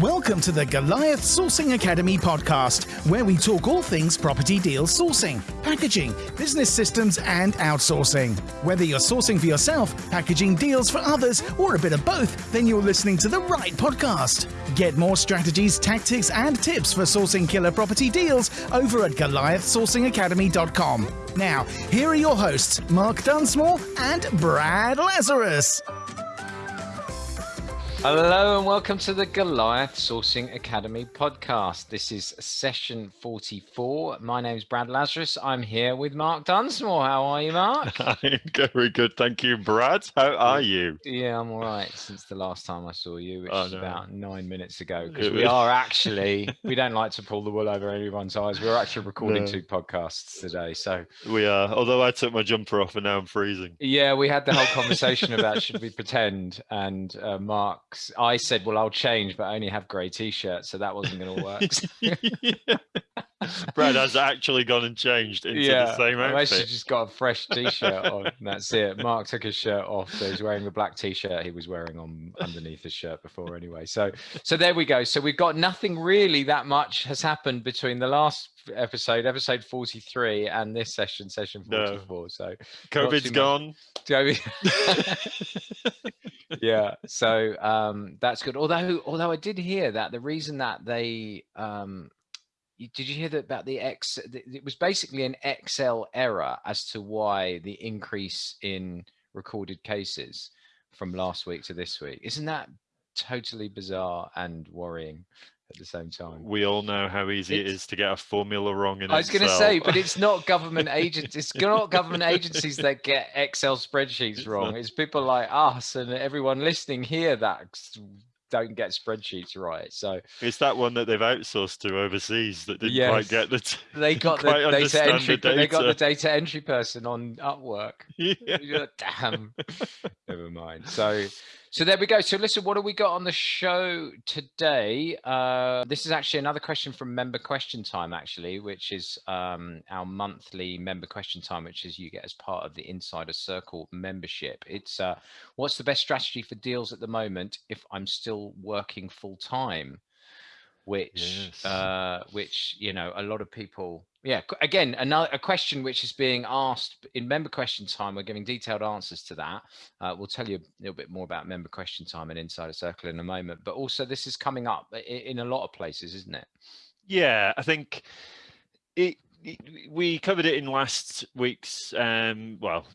Welcome to the Goliath Sourcing Academy podcast, where we talk all things property deal sourcing, packaging, business systems, and outsourcing. Whether you're sourcing for yourself, packaging deals for others, or a bit of both, then you're listening to the right podcast. Get more strategies, tactics, and tips for sourcing killer property deals over at GoliathSourcingAcademy.com. Now, here are your hosts, Mark Dunsmore and Brad Lazarus. Hello and welcome to the Goliath Sourcing Academy podcast. This is session 44. My name is Brad Lazarus. I'm here with Mark Dunsmore. How are you, Mark? I'm very good. Thank you, Brad. How are you? Yeah, I'm all right since the last time I saw you, which oh, is no. about nine minutes ago. Because we are actually, we don't like to pull the wool over anyone's eyes. We're actually recording no. two podcasts today. So we are, although I took my jumper off and now I'm freezing. Yeah, we had the whole conversation about should we pretend, and uh, Mark I said, well, I'll change, but I only have grey t-shirts, so that wasn't going to work. Brad has actually gone and changed into yeah, the same outfit. I've actually just got a fresh t-shirt on. that's it. Mark took his shirt off, so he's wearing the black t-shirt he was wearing on underneath his shirt before anyway. So, so there we go. So we've got nothing really that much has happened between the last episode, episode 43, and this session, session 44. No. So COVID's gone. yeah. So um, that's good. Although, although I did hear that the reason that they um, did you hear that about the X? It was basically an Excel error as to why the increase in recorded cases from last week to this week. Isn't that totally bizarre and worrying at the same time? We all know how easy it's, it is to get a formula wrong in I was going to say, but it's not government agents. It's not government agencies that get Excel spreadsheets wrong. It's people like us and everyone listening here that don't get spreadsheets right. So it's that one that they've outsourced to overseas that didn't yes, quite get the. They got the data entry. The data. They got the data entry person on Upwork. Yeah. Damn. Never mind. So so there we go. So listen, what have we got on the show today? Uh, this is actually another question from member question time, actually, which is um, our monthly member question time, which is you get as part of the Insider Circle membership. It's uh, what's the best strategy for deals at the moment if I'm still working full time? Which, yes. uh, which you know, a lot of people yeah again another a question which is being asked in member question time we're giving detailed answers to that uh, we'll tell you a little bit more about member question time and insider circle in a moment but also this is coming up in, in a lot of places isn't it yeah i think it we covered it in last week's um, well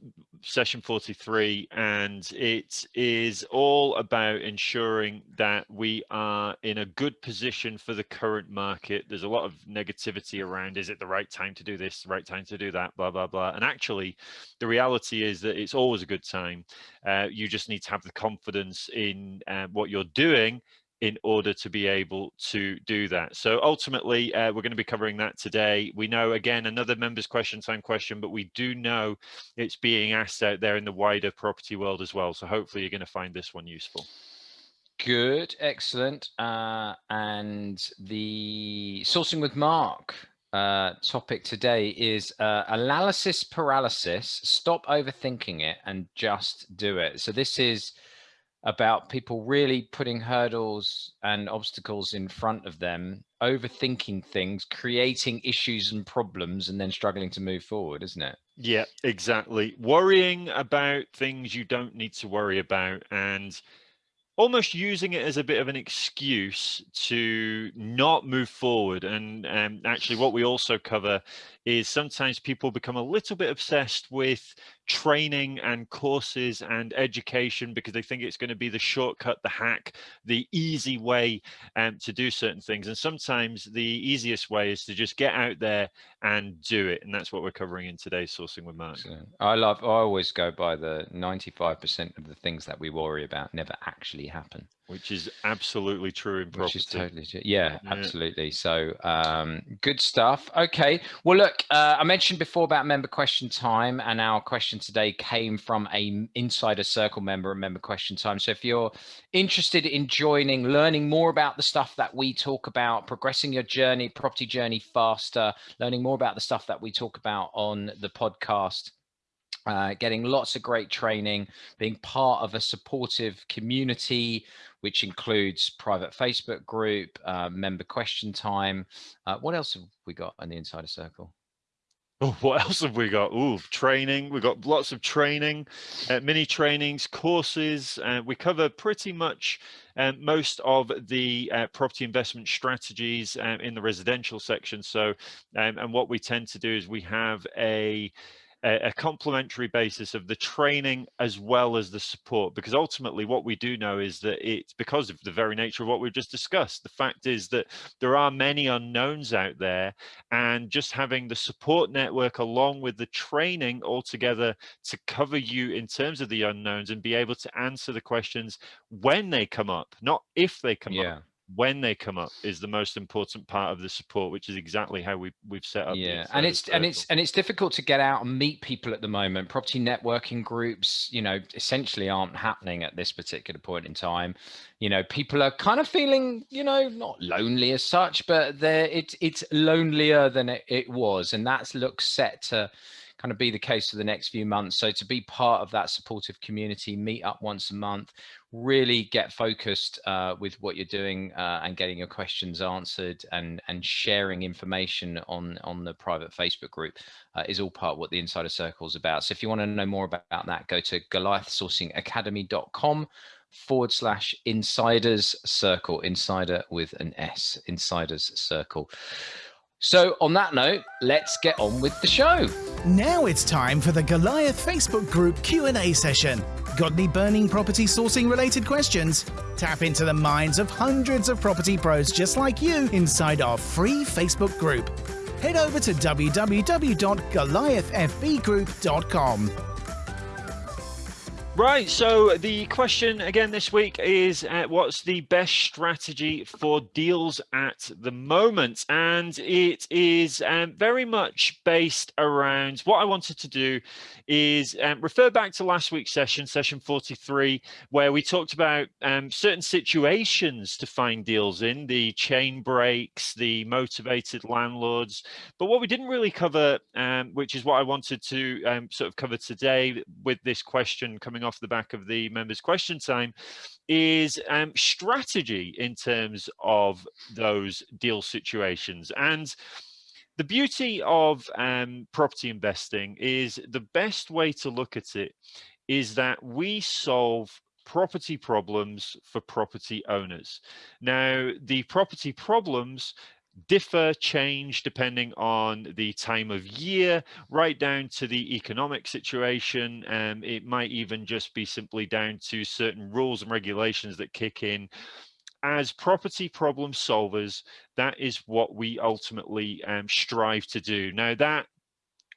session 43 and it is all about ensuring that we are in a good position for the current market. There's a lot of negativity around is it the right time to do this right time to do that blah blah blah. And actually the reality is that it's always a good time. Uh, you just need to have the confidence in uh, what you're doing in order to be able to do that. So ultimately, uh, we're going to be covering that today. We know, again, another members question time question, but we do know it's being asked out there in the wider property world as well. So hopefully you're going to find this one useful. Good, excellent. Uh, and the sourcing with Mark uh, topic today is uh, analysis paralysis. Stop overthinking it and just do it. So this is about people really putting hurdles and obstacles in front of them, overthinking things, creating issues and problems, and then struggling to move forward, isn't it? Yeah, exactly. Worrying about things you don't need to worry about and almost using it as a bit of an excuse to not move forward. And um, actually, what we also cover is sometimes people become a little bit obsessed with training and courses and education because they think it's going to be the shortcut, the hack, the easy way um, to do certain things. And sometimes the easiest way is to just get out there and do it. And that's what we're covering in today's Sourcing with Mark. I love, I always go by the 95% of the things that we worry about never actually happen which is absolutely true in property. Which is totally true. Yeah, yeah. absolutely. So um, good stuff. Okay. Well, look, uh, I mentioned before about member question time, and our question today came from a insider circle member, a member question time. So if you're interested in joining, learning more about the stuff that we talk about, progressing your journey, property journey faster, learning more about the stuff that we talk about on the podcast uh, getting lots of great training, being part of a supportive community, which includes private Facebook group, uh, member question time. Uh, what else have we got on the Insider Circle? Oh, what else have we got? Ooh, training. We've got lots of training, uh, mini trainings, courses. Uh, we cover pretty much uh, most of the uh, property investment strategies um, in the residential section. So, um, and what we tend to do is we have a a, a complementary basis of the training as well as the support because ultimately what we do know is that it's because of the very nature of what we've just discussed the fact is that there are many unknowns out there and just having the support network along with the training all together to cover you in terms of the unknowns and be able to answer the questions when they come up not if they come yeah. up when they come up is the most important part of the support which is exactly how we we've set up yeah and it's and it's and it's difficult to get out and meet people at the moment. Property networking groups you know essentially aren't happening at this particular point in time. You know people are kind of feeling you know not lonely as such but they're it, it's lonelier than it, it was and that's looks set to kind of be the case for the next few months. So to be part of that supportive community, meet up once a month, really get focused uh, with what you're doing uh, and getting your questions answered and and sharing information on on the private Facebook group uh, is all part of what the Insider Circle is about. So if you want to know more about that, go to goliathsourcingacademy.com forward slash insiders circle insider with an s insiders circle so on that note, let's get on with the show. Now it's time for the Goliath Facebook group Q&A session. Got any burning property sourcing related questions? Tap into the minds of hundreds of property pros just like you inside our free Facebook group. Head over to www.goliathfbgroup.com. Right, so the question again this week is uh, what's the best strategy for deals at the moment? And it is um, very much based around what I wanted to do is um, refer back to last week's session, session 43, where we talked about um, certain situations to find deals in, the chain breaks, the motivated landlords. But what we didn't really cover, um, which is what I wanted to um, sort of cover today with this question coming off the back of the members question time is um, strategy in terms of those deal situations and the beauty of um, property investing is the best way to look at it is that we solve property problems for property owners. Now, the property problems differ, change depending on the time of year, right down to the economic situation. Um, it might even just be simply down to certain rules and regulations that kick in. As property problem solvers, that is what we ultimately um, strive to do. Now that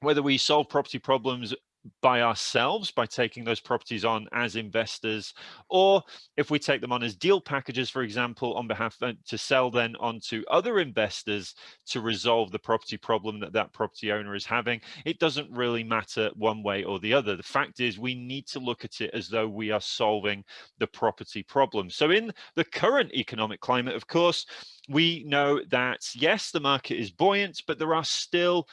whether we solve property problems by ourselves by taking those properties on as investors or if we take them on as deal packages for example on behalf of, uh, to sell then on to other investors to resolve the property problem that that property owner is having it doesn't really matter one way or the other. The fact is we need to look at it as though we are solving the property problem. So in the current economic climate of course we know that yes the market is buoyant but there are still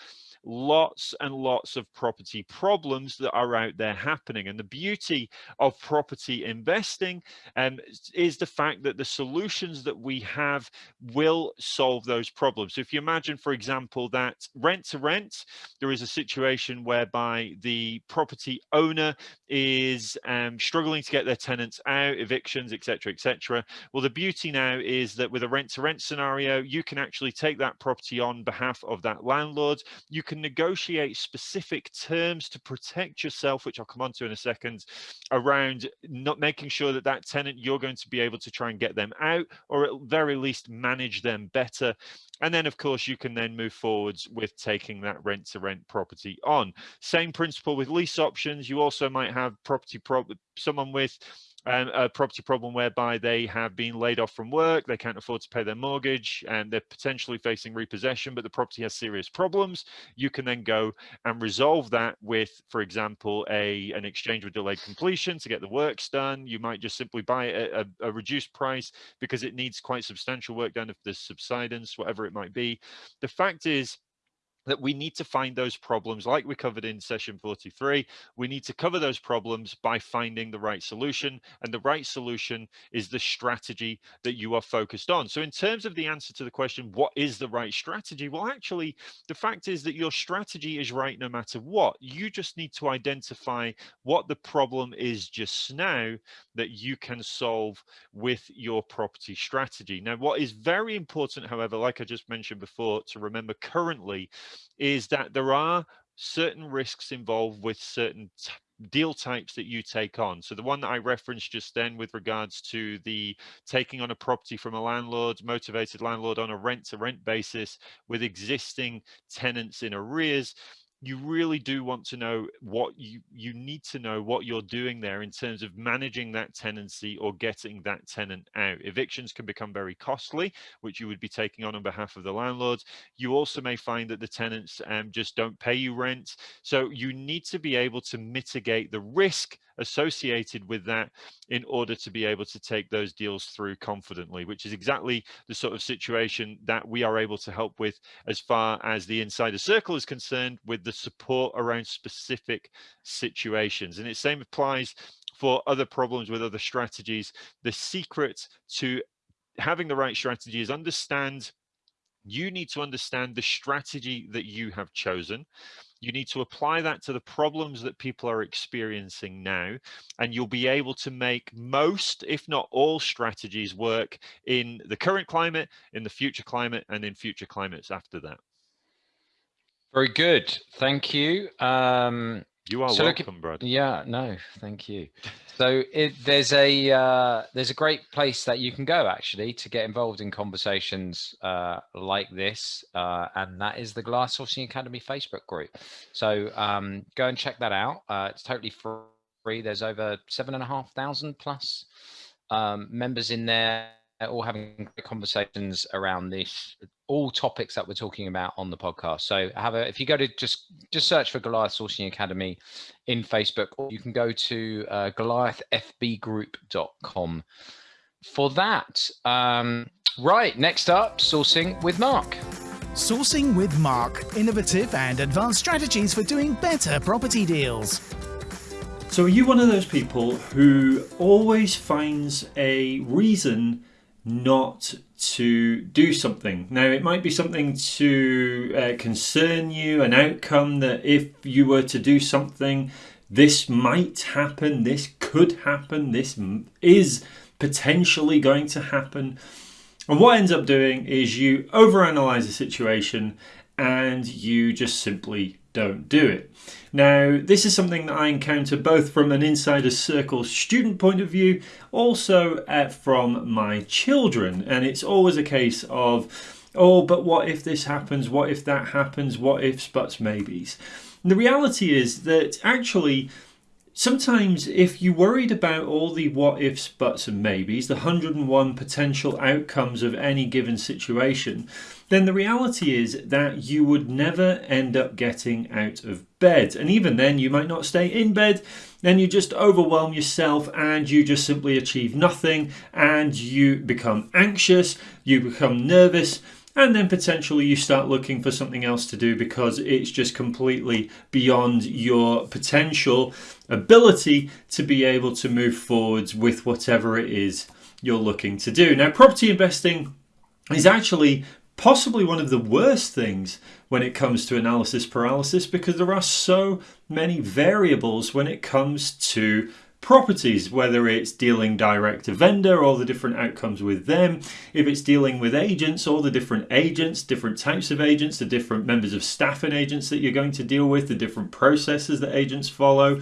lots and lots of property problems that are out there happening. And the beauty of property investing um, is the fact that the solutions that we have will solve those problems. So if you imagine, for example, that rent to rent, there is a situation whereby the property owner is um, struggling to get their tenants out, evictions, etc., etc. Well, the beauty now is that with a rent to rent scenario, you can actually take that property on behalf of that landlord. You can negotiate specific terms to protect yourself, which I'll come on to in a second, around not making sure that that tenant, you're going to be able to try and get them out, or at very least manage them better. And then, of course, you can then move forwards with taking that rent to rent property on. Same principle with lease options. You also might have property pro someone with um, a property problem whereby they have been laid off from work, they can't afford to pay their mortgage, and they're potentially facing repossession, but the property has serious problems. You can then go and resolve that with, for example, a an exchange with delayed completion to get the works done. You might just simply buy it at a, a reduced price because it needs quite substantial work done if there's subsidence, whatever it might be. The fact is, that we need to find those problems like we covered in session 43 we need to cover those problems by finding the right solution and the right solution is the strategy that you are focused on. So in terms of the answer to the question what is the right strategy? Well actually the fact is that your strategy is right no matter what. You just need to identify what the problem is just now that you can solve with your property strategy. Now what is very important however like i just mentioned before to remember currently is that there are certain risks involved with certain deal types that you take on. So the one that I referenced just then with regards to the taking on a property from a landlord, motivated landlord on a rent to rent basis with existing tenants in arrears, you really do want to know what you you need to know what you're doing there in terms of managing that tenancy or getting that tenant out. Evictions can become very costly which you would be taking on on behalf of the landlords. You also may find that the tenants um, just don't pay you rent. So you need to be able to mitigate the risk associated with that in order to be able to take those deals through confidently, which is exactly the sort of situation that we are able to help with as far as the insider circle is concerned with the support around specific situations. And it same applies for other problems with other strategies. The secret to having the right strategy is understand you need to understand the strategy that you have chosen you need to apply that to the problems that people are experiencing now, and you'll be able to make most, if not all, strategies work in the current climate, in the future climate, and in future climates after that. Very good. Thank you. Um, you are so welcome, look, Brad. Yeah, no, thank you. So it, there's a uh, there's a great place that you can go actually to get involved in conversations uh, like this, uh, and that is the Goliath Sourcing Academy Facebook group. So um, go and check that out. Uh, it's totally free. There's over seven and a half thousand plus um, members in there all having conversations around this all topics that we're talking about on the podcast. So have a if you go to just just search for goliath sourcing academy in facebook or you can go to uh, goliathfbgroup.com for that. Um, right next up sourcing with mark. Sourcing with mark. Innovative and advanced strategies for doing better property deals. So are you one of those people who always finds a reason not to do something. Now, it might be something to uh, concern you, an outcome that if you were to do something, this might happen, this could happen, this is potentially going to happen. And what ends up doing is you overanalyze the situation and you just simply don't do it. Now, this is something that I encounter both from an insider circle student point of view, also uh, from my children. And it's always a case of, oh, but what if this happens? What if that happens? What ifs, buts, maybes? And the reality is that actually, Sometimes, if you're worried about all the what ifs, buts, and maybes, the 101 potential outcomes of any given situation, then the reality is that you would never end up getting out of bed. And even then, you might not stay in bed, then you just overwhelm yourself and you just simply achieve nothing and you become anxious, you become nervous, and then potentially you start looking for something else to do because it's just completely beyond your potential ability to be able to move forwards with whatever it is you're looking to do. Now, property investing is actually possibly one of the worst things when it comes to analysis paralysis because there are so many variables when it comes to properties, whether it's dealing direct to vendor, all the different outcomes with them, if it's dealing with agents, all the different agents, different types of agents, the different members of staff and agents that you're going to deal with, the different processes that agents follow.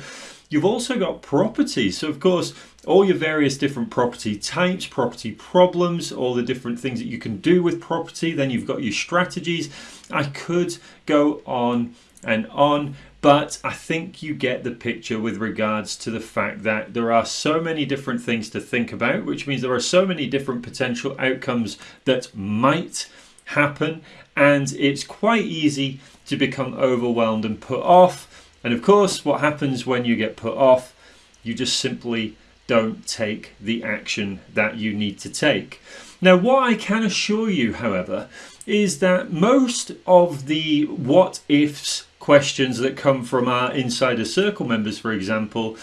You've also got properties. So, of course, all your various different property types, property problems, all the different things that you can do with property. Then you've got your strategies. I could go on and on, but I think you get the picture with regards to the fact that there are so many different things to think about, which means there are so many different potential outcomes that might happen, and it's quite easy to become overwhelmed and put off. And of course, what happens when you get put off? You just simply don't take the action that you need to take. Now, what I can assure you, however, is that most of the what ifs questions that come from our insider circle members, for example,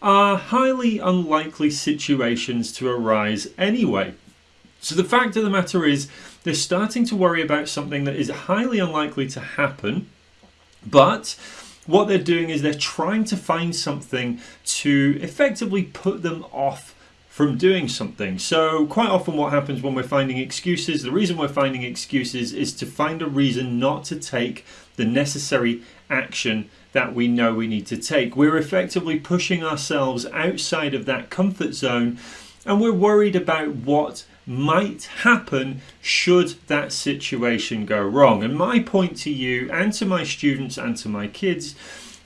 are highly unlikely situations to arise anyway. So the fact of the matter is, they're starting to worry about something that is highly unlikely to happen, but what they're doing is they're trying to find something to effectively put them off from doing something. So quite often what happens when we're finding excuses, the reason we're finding excuses is to find a reason not to take the necessary action that we know we need to take. We're effectively pushing ourselves outside of that comfort zone and we're worried about what might happen should that situation go wrong. And my point to you and to my students and to my kids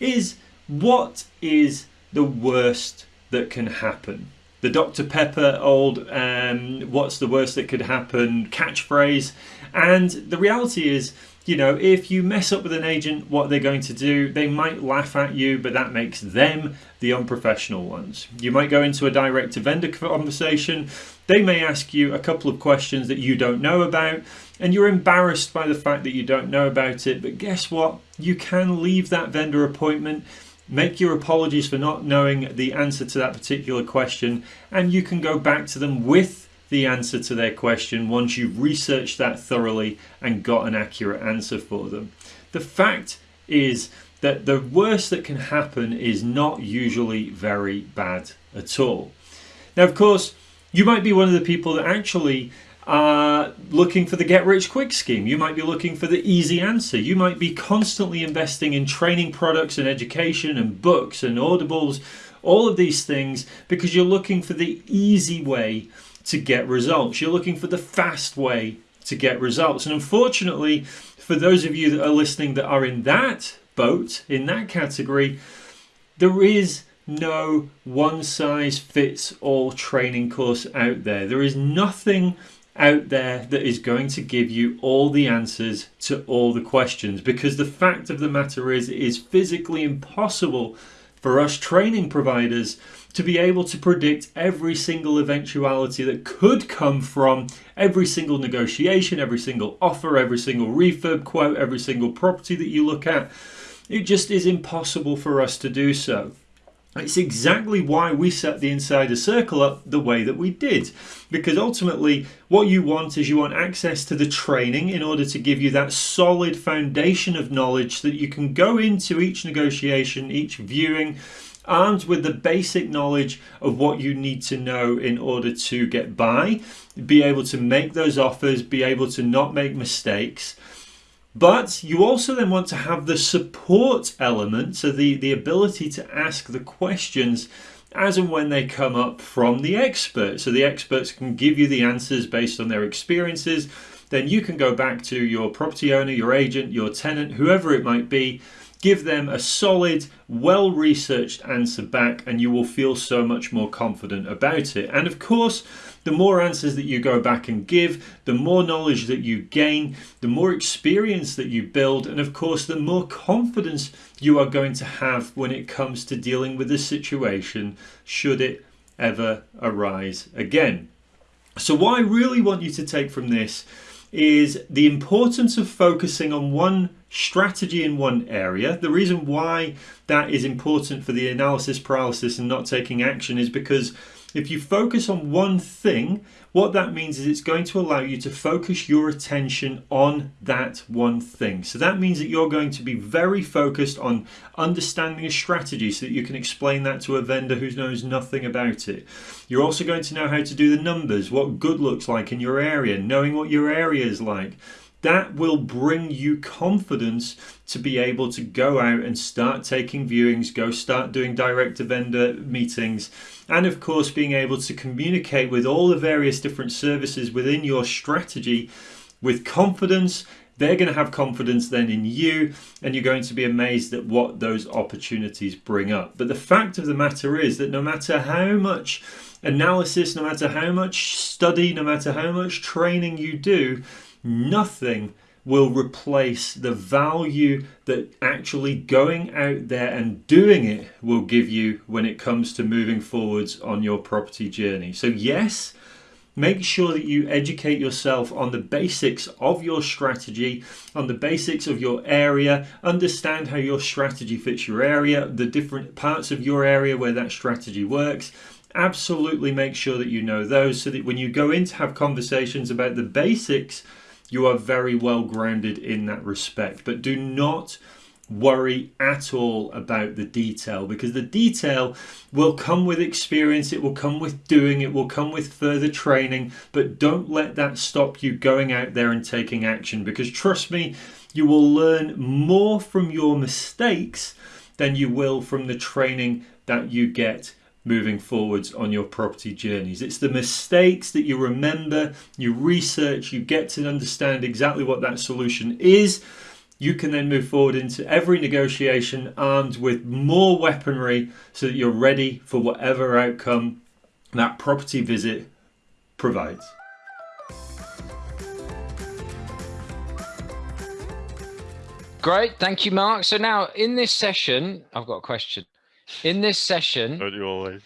is what is the worst that can happen? the Dr. Pepper old um, what's the worst that could happen catchphrase. And the reality is, you know, if you mess up with an agent, what they're going to do, they might laugh at you, but that makes them the unprofessional ones. You might go into a direct to vendor conversation. They may ask you a couple of questions that you don't know about, and you're embarrassed by the fact that you don't know about it. But guess what? You can leave that vendor appointment Make your apologies for not knowing the answer to that particular question, and you can go back to them with the answer to their question once you've researched that thoroughly and got an accurate answer for them. The fact is that the worst that can happen is not usually very bad at all. Now, of course, you might be one of the people that actually are looking for the get rich quick scheme. You might be looking for the easy answer. You might be constantly investing in training products and education and books and audibles, all of these things because you're looking for the easy way to get results. You're looking for the fast way to get results. And unfortunately, for those of you that are listening that are in that boat, in that category, there is no one size fits all training course out there. There is nothing out there that is going to give you all the answers to all the questions because the fact of the matter is it is physically impossible for us training providers to be able to predict every single eventuality that could come from every single negotiation, every single offer, every single refurb quote, every single property that you look at. It just is impossible for us to do so. It's exactly why we set the insider circle up the way that we did. Because ultimately, what you want is you want access to the training in order to give you that solid foundation of knowledge that you can go into each negotiation, each viewing, armed with the basic knowledge of what you need to know in order to get by, be able to make those offers, be able to not make mistakes. But you also then want to have the support element, so the, the ability to ask the questions as and when they come up from the experts. So the experts can give you the answers based on their experiences. Then you can go back to your property owner, your agent, your tenant, whoever it might be, give them a solid, well researched answer back, and you will feel so much more confident about it. And of course, the more answers that you go back and give, the more knowledge that you gain, the more experience that you build, and of course, the more confidence you are going to have when it comes to dealing with the situation should it ever arise again. So, what I really want you to take from this is the importance of focusing on one strategy in one area. The reason why that is important for the analysis paralysis and not taking action is because if you focus on one thing, what that means is it's going to allow you to focus your attention on that one thing. So that means that you're going to be very focused on understanding a strategy so that you can explain that to a vendor who knows nothing about it. You're also going to know how to do the numbers, what good looks like in your area, knowing what your area is like that will bring you confidence to be able to go out and start taking viewings, go start doing direct to vendor meetings, and of course, being able to communicate with all the various different services within your strategy with confidence. They're going to have confidence then in you, and you're going to be amazed at what those opportunities bring up. But the fact of the matter is that no matter how much analysis, no matter how much study, no matter how much training you do, nothing will replace the value that actually going out there and doing it will give you when it comes to moving forwards on your property journey. So, yes, Make sure that you educate yourself on the basics of your strategy, on the basics of your area, understand how your strategy fits your area, the different parts of your area where that strategy works. Absolutely make sure that you know those so that when you go in to have conversations about the basics, you are very well grounded in that respect. But do not worry at all about the detail because the detail will come with experience, it will come with doing, it will come with further training, but don't let that stop you going out there and taking action because trust me, you will learn more from your mistakes than you will from the training that you get moving forwards on your property journeys. It's the mistakes that you remember, you research, you get to understand exactly what that solution is you can then move forward into every negotiation armed with more weaponry so that you're ready for whatever outcome that property visit provides. Great, thank you, Mark. So now in this session, I've got a question. In this session, don't you always?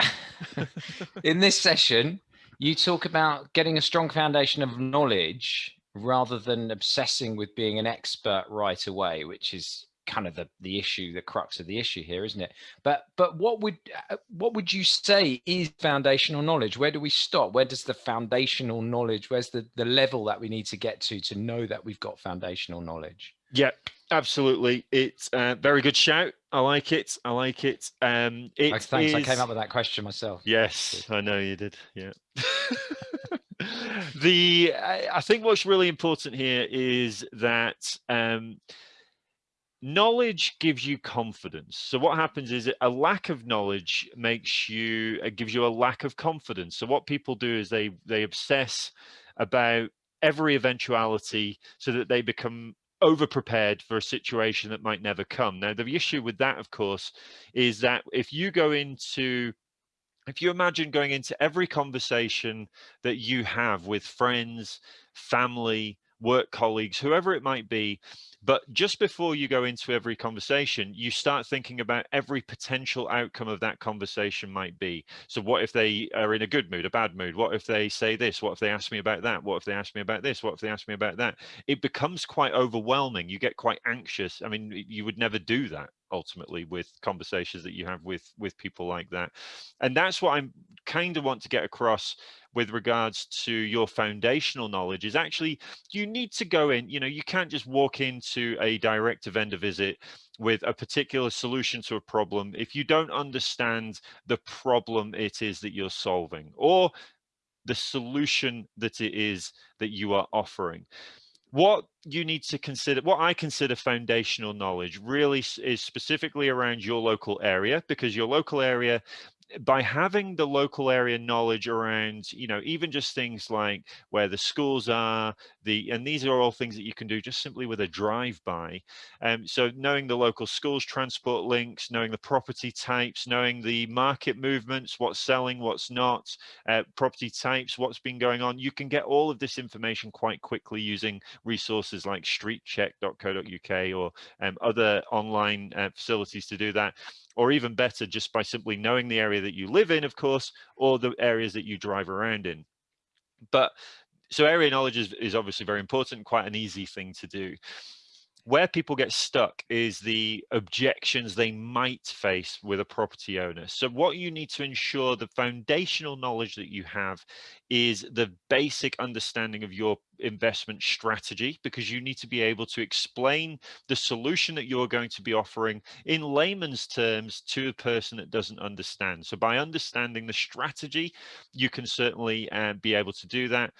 in this session, you talk about getting a strong foundation of knowledge rather than obsessing with being an expert right away, which is kind of the the issue, the crux of the issue here, isn't it? But but what would uh, what would you say is foundational knowledge? Where do we stop? Where does the foundational knowledge? Where's the the level that we need to get to to know that we've got foundational knowledge? Yeah, absolutely. It's a very good shout. I like it. I like it. Um, it oh, thanks. Is... I came up with that question myself. Yes, I know you did. Yeah. the I think what's really important here is that um, knowledge gives you confidence. So what happens is a lack of knowledge makes you uh, gives you a lack of confidence. So what people do is they they obsess about every eventuality so that they become over prepared for a situation that might never come. Now the issue with that of course is that if you go into if you imagine going into every conversation that you have with friends, family, work colleagues, whoever it might be, but just before you go into every conversation, you start thinking about every potential outcome of that conversation might be. So what if they are in a good mood, a bad mood? What if they say this? What if they ask me about that? What if they ask me about this? What if they ask me about that? It becomes quite overwhelming. You get quite anxious. I mean, you would never do that ultimately with conversations that you have with with people like that. And that's what i'm kind of want to get across with regards to your foundational knowledge is actually you need to go in you know you can't just walk into a direct to vendor visit with a particular solution to a problem if you don't understand the problem it is that you're solving or the solution that it is that you are offering what you need to consider what i consider foundational knowledge really is specifically around your local area because your local area by having the local area knowledge around you know even just things like where the schools are the and these are all things that you can do just simply with a drive-by. Um, so knowing the local schools transport links knowing the property types knowing the market movements what's selling what's not uh, property types what's been going on you can get all of this information quite quickly using resources like streetcheck.co.uk or um, other online uh, facilities to do that or even better, just by simply knowing the area that you live in, of course, or the areas that you drive around in. But so area knowledge is, is obviously very important, quite an easy thing to do where people get stuck is the objections they might face with a property owner. So what you need to ensure the foundational knowledge that you have is the basic understanding of your investment strategy because you need to be able to explain the solution that you're going to be offering in layman's terms to a person that doesn't understand. So by understanding the strategy, you can certainly uh, be able to do that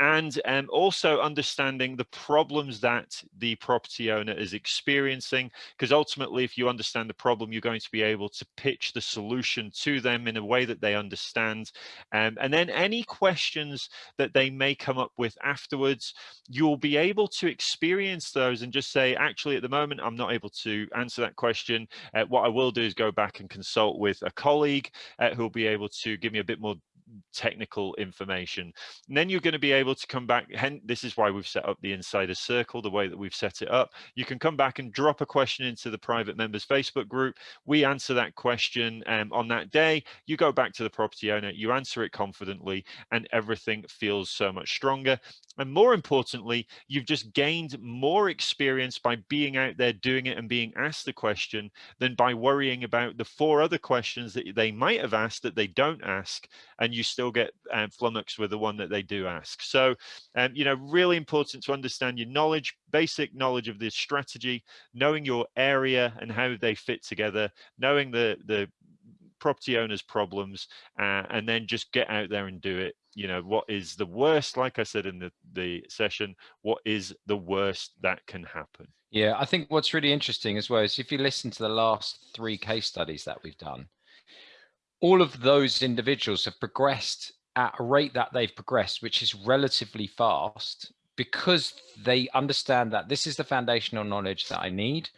and um, also understanding the problems that the property owner is experiencing because ultimately if you understand the problem you're going to be able to pitch the solution to them in a way that they understand um, and then any questions that they may come up with afterwards you'll be able to experience those and just say actually at the moment i'm not able to answer that question. Uh, what i will do is go back and consult with a colleague uh, who'll be able to give me a bit more technical information. And then you're going to be able to come back. This is why we've set up the insider circle the way that we've set it up. You can come back and drop a question into the private members Facebook group. We answer that question um, on that day. You go back to the property owner, you answer it confidently, and everything feels so much stronger. And more importantly, you've just gained more experience by being out there doing it and being asked the question than by worrying about the four other questions that they might have asked that they don't ask, and you still get um, flummoxed with the one that they do ask. So, um, you know, really important to understand your knowledge, basic knowledge of this strategy, knowing your area and how they fit together, knowing the the property owners problems uh, and then just get out there and do it you know what is the worst like i said in the the session what is the worst that can happen yeah i think what's really interesting as well is if you listen to the last three case studies that we've done all of those individuals have progressed at a rate that they've progressed which is relatively fast because they understand that this is the foundational knowledge that i need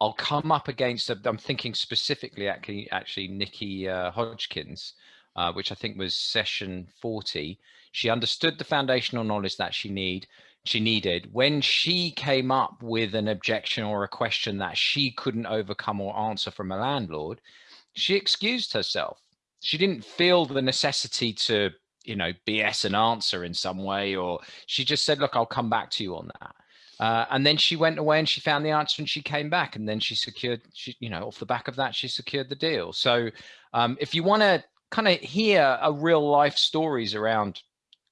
I'll come up against, I'm thinking specifically actually, actually Nikki uh, Hodgkins, uh, which I think was session 40. She understood the foundational knowledge that she need, she needed. When she came up with an objection or a question that she couldn't overcome or answer from a landlord, she excused herself. She didn't feel the necessity to, you know, BS an answer in some way, or she just said, look, I'll come back to you on that. Uh, and then she went away and she found the answer and she came back and then she secured, she, you know, off the back of that, she secured the deal. So um, if you want to kind of hear a real life stories around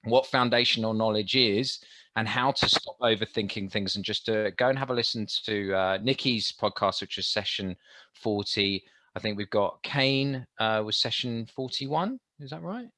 what foundational knowledge is and how to stop overthinking things and just uh, go and have a listen to uh, Nikki's podcast, which is session 40. I think we've got Kane uh, was session 41. Is that right?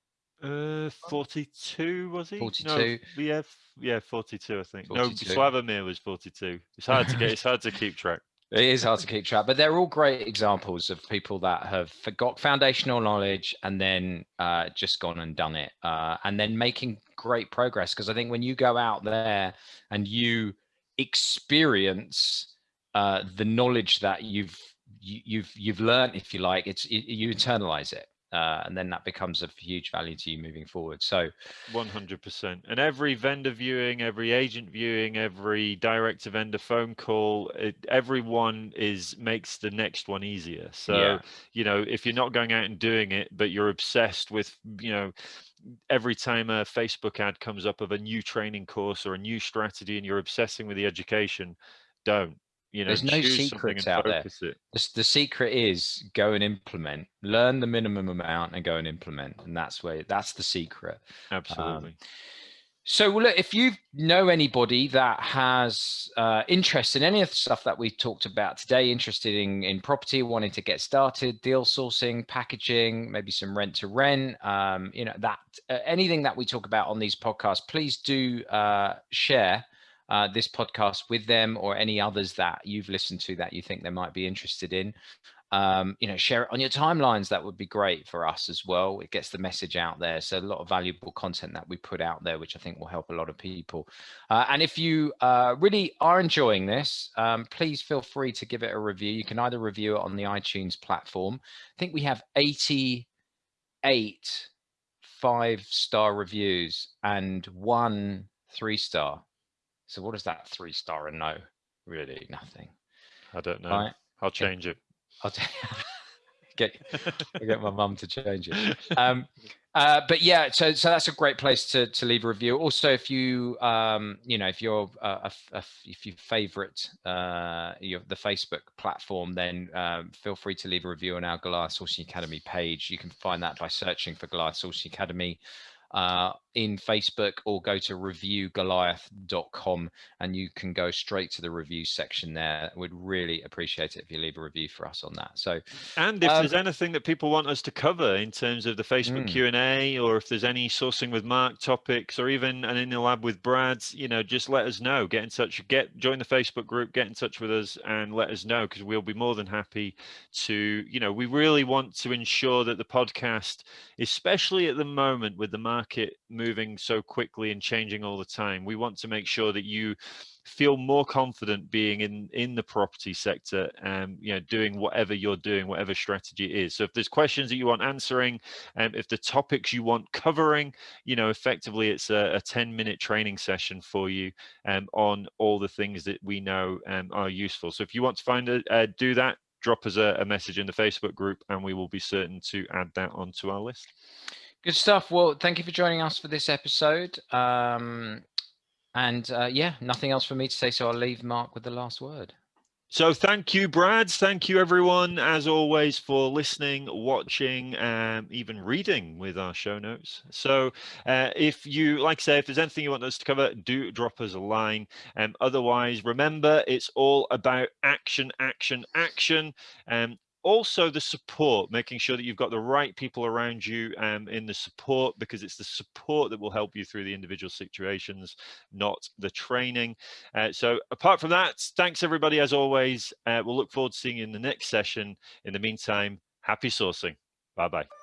Uh, 42 was he? 42. No, yeah, yeah, 42, I think. 42. No, Slavomir was 42. It's hard to get, it's hard to keep track. It is hard to keep track, but they're all great examples of people that have got foundational knowledge and then uh, just gone and done it, uh, and then making great progress. Because I think when you go out there and you experience uh, the knowledge that you've you, you've you've learned, if you like, it's it, you internalize it uh, and then that becomes of huge value to you moving forward. So 100%. And every vendor viewing, every agent viewing, every direct to vendor phone call, it, everyone is makes the next one easier. So, yeah. you know, if you're not going out and doing it, but you're obsessed with, you know, every time a Facebook ad comes up of a new training course or a new strategy and you're obsessing with the education, don't you know, there's no secrets out there. The, the, secret is go and implement, learn the minimum amount and go and implement. And that's where that's the secret. Absolutely. Um, so look, if you know anybody that has uh, interest in any of the stuff that we talked about today, interested in, in property, wanting to get started, deal sourcing, packaging, maybe some rent to rent, um, you know, that uh, anything that we talk about on these podcasts, please do uh, share uh, this podcast with them or any others that you've listened to that you think they might be interested in. Um, you know, share it on your timelines. That would be great for us as well. It gets the message out there. So a lot of valuable content that we put out there, which I think will help a lot of people. Uh, and if you uh, really are enjoying this, um, please feel free to give it a review. You can either review it on the iTunes platform. I think we have 88 five star reviews and one three star. So what does that three star and no? Really nothing. I don't know. Right? I'll change it. I'll get I'll get my mum to change it. Um, uh, but yeah, so so that's a great place to to leave a review. Also, if you um, you know if you're uh, a, a, if you favorite uh, your, the Facebook platform, then um, feel free to leave a review on our Goliath Sourcing Academy page. You can find that by searching for Goliath Sourcing Academy uh, in Facebook or go to reviewgoliath.com and you can go straight to the review section there. We'd really appreciate it if you leave a review for us on that. So, and if um, there's anything that people want us to cover in terms of the Facebook mm. Q&A or if there's any sourcing with Mark topics or even an in the lab with Brad, you know, just let us know. Get in touch, get join the Facebook group, get in touch with us and let us know because we'll be more than happy to, you know, we really want to ensure that the podcast, especially at the moment with the market moving so quickly and changing all the time. We want to make sure that you feel more confident being in in the property sector and you know doing whatever you're doing whatever strategy is so if there's questions that you want answering and um, if the topics you want covering you know effectively it's a, a 10 minute training session for you um, on all the things that we know um, are useful so if you want to find a uh, do that drop us a, a message in the facebook group and we will be certain to add that onto our list Good stuff. Well, thank you for joining us for this episode. Um, and uh, yeah, nothing else for me to say. So I'll leave Mark with the last word. So thank you, Brad. Thank you, everyone, as always, for listening, watching, um, even reading with our show notes. So uh, if you, like I say, if there's anything you want us to cover, do drop us a line. Um, otherwise, remember, it's all about action, action, action. Um, also the support making sure that you've got the right people around you um, in the support because it's the support that will help you through the individual situations not the training. Uh, so apart from that thanks everybody as always. Uh, we'll look forward to seeing you in the next session. In the meantime happy sourcing. Bye bye